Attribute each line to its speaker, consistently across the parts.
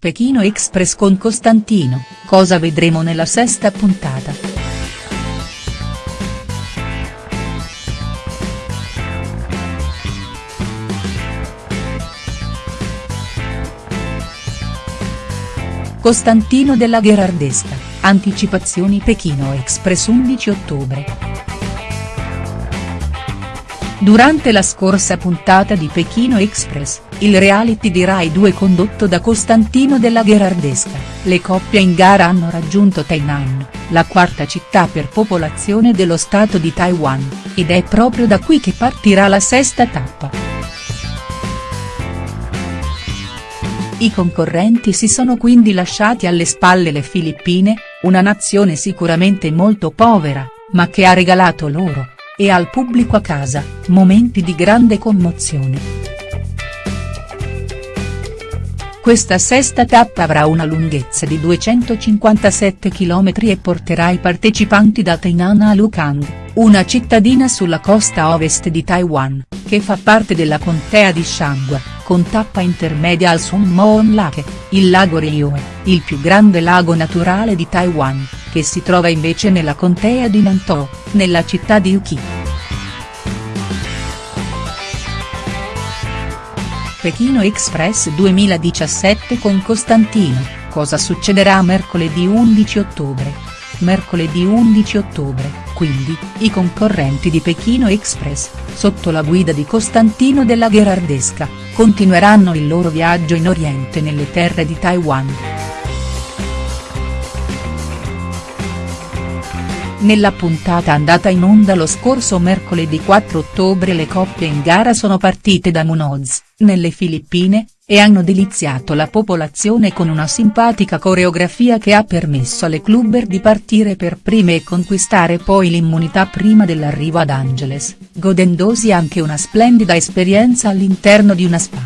Speaker 1: Pechino Express con Costantino, cosa vedremo nella sesta puntata?. Costantino della Gherardesca, anticipazioni Pechino Express 11 ottobre. Durante la scorsa puntata di Pechino Express, il reality di Rai 2 condotto da Costantino della Gherardesca, le coppie in gara hanno raggiunto Tainan, la quarta città per popolazione dello stato di Taiwan, ed è proprio da qui che partirà la sesta tappa. I concorrenti si sono quindi lasciati alle spalle le Filippine, una nazione sicuramente molto povera, ma che ha regalato loro, e al pubblico a casa, momenti di grande commozione. Questa sesta tappa avrà una lunghezza di 257 km e porterà i partecipanti da Tainan a Lukang, una cittadina sulla costa ovest di Taiwan, che fa parte della contea di Shanghua, con tappa intermedia al Sun Moon Lake, il lago Rioe, il più grande lago naturale di Taiwan, che si trova invece nella contea di Nantou, nella città di Uki. Pechino Express 2017 con Costantino, cosa succederà mercoledì 11 ottobre? Mercoledì 11 ottobre, quindi, i concorrenti di Pechino Express, sotto la guida di Costantino della Gherardesca, continueranno il loro viaggio in Oriente nelle terre di Taiwan. Nella puntata andata in onda lo scorso mercoledì 4 ottobre le coppie in gara sono partite da Munoz, nelle Filippine, e hanno deliziato la popolazione con una simpatica coreografia che ha permesso alle clubber di partire per prime e conquistare poi l'immunità prima dell'arrivo ad Angeles, godendosi anche una splendida esperienza all'interno di una spa.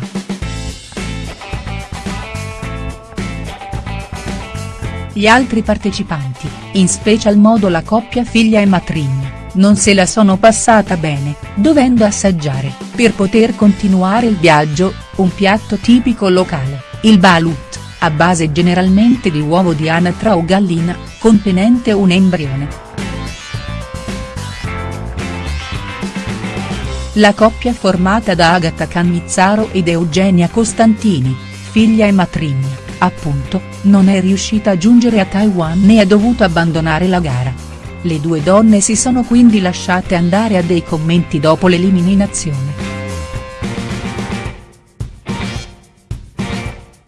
Speaker 1: Gli altri partecipanti, in special modo la coppia figlia e matrigna, non se la sono passata bene, dovendo assaggiare, per poter continuare il viaggio, un piatto tipico locale, il balut, a base generalmente di uovo di anatra o gallina, contenente un embrione. La coppia formata da Agata Cannizzaro ed Eugenia Costantini, figlia e matrigna appunto, non è riuscita a giungere a Taiwan e ha dovuto abbandonare la gara. Le due donne si sono quindi lasciate andare a dei commenti dopo l'eliminazione.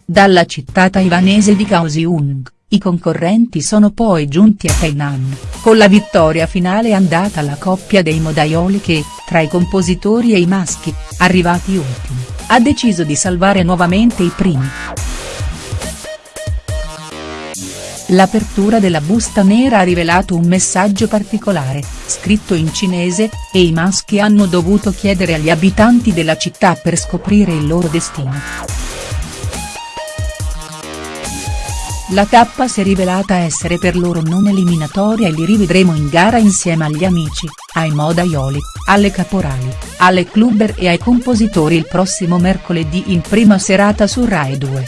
Speaker 1: Dalla città taiwanese di Kaohsiung, i concorrenti sono poi giunti a Tainan, con la vittoria finale andata alla coppia dei modaioli che, tra i compositori e i maschi, arrivati ultimi, ha deciso di salvare nuovamente i primi. L'apertura della busta nera ha rivelato un messaggio particolare, scritto in cinese, e i maschi hanno dovuto chiedere agli abitanti della città per scoprire il loro destino. La tappa si è rivelata essere per loro non eliminatoria e li rivedremo in gara insieme agli amici, ai modaioli, alle caporali, alle clubber e ai compositori il prossimo mercoledì in prima serata su Rai 2.